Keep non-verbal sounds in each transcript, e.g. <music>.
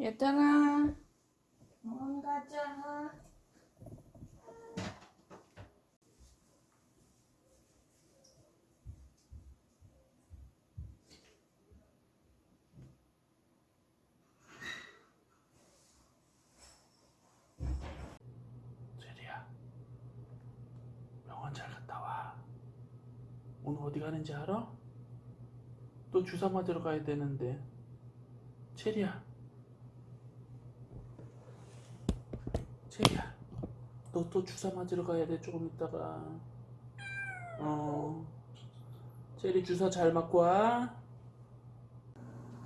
얘들아 병원 가자 제리야 병원 잘 갔다 와 오늘 어디 가는지 알아? 또 주사 맞으러 가야 되는데 체리야 체리야 너 또 주사 맞으러 가야 돼 조금 있다가 어 체리 주사 잘 맞고 와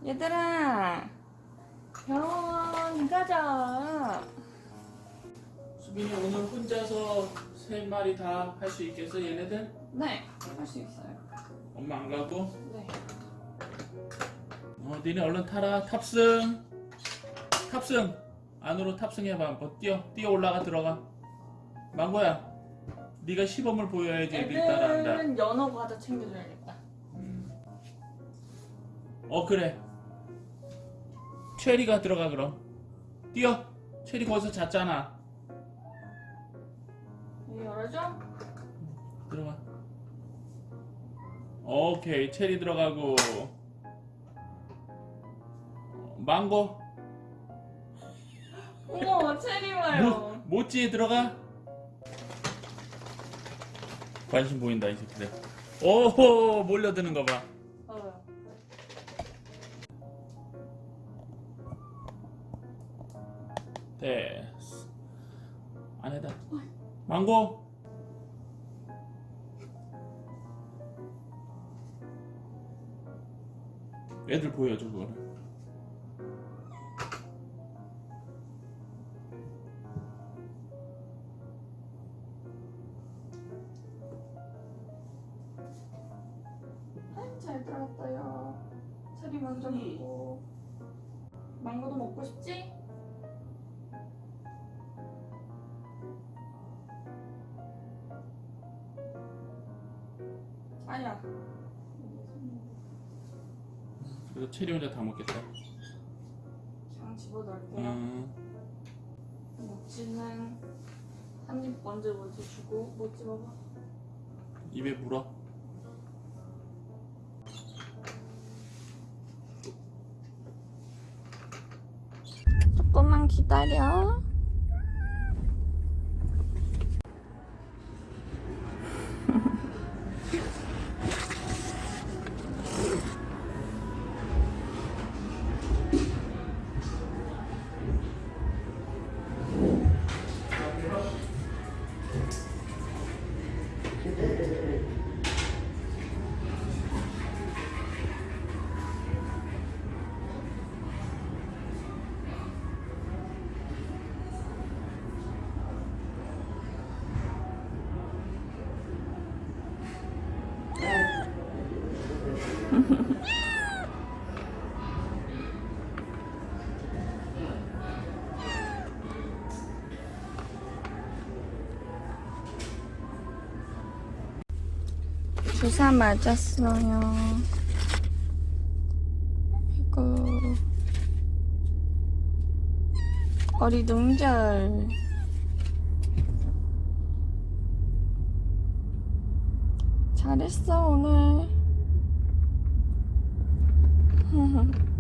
얘들아 병원 가자 수빈이 오늘 혼자서 세 마리 다 할 수 있겠어 얘네들? 네할 수 있어요 엄마 안 가고? 네 어, 니네 얼른 타라. 탑승. 탑승. 안으로 탑승해봐. 한번 뛰어. 뛰어 올라가 들어가. 망고야. 네가 시범을 보여야지 애들이 따라한다. 애들은 연어 과자 챙겨줘야겠다 음. 어 그래. 체리가 들어가 그럼. 뛰어. 체리 거기서 잤잖아. 열어줘 들어가. 오케이. 체리 들어가고. 어, 망고. 어머 체리 모, 모찌 들어가. 관심 보인다 이 새끼들. 오호 몰려드는 거 봐. 어. 됐어. 안에다. 망고. 애들 보여줘 그거를. 들어갔어요 체리 먼저 먹고. 망고도 먹고 싶지? 아니야. 그래서 체리 혼자 다 먹겠다. 그냥 집어넣을게요 음, 모찌는 한 입 먼저 먼저 주고 모찌 먹어? 입에 물어. 조금만 기다려 주사 맞았어요. 이거. 어리둥절 잘했어 오늘 <laughs>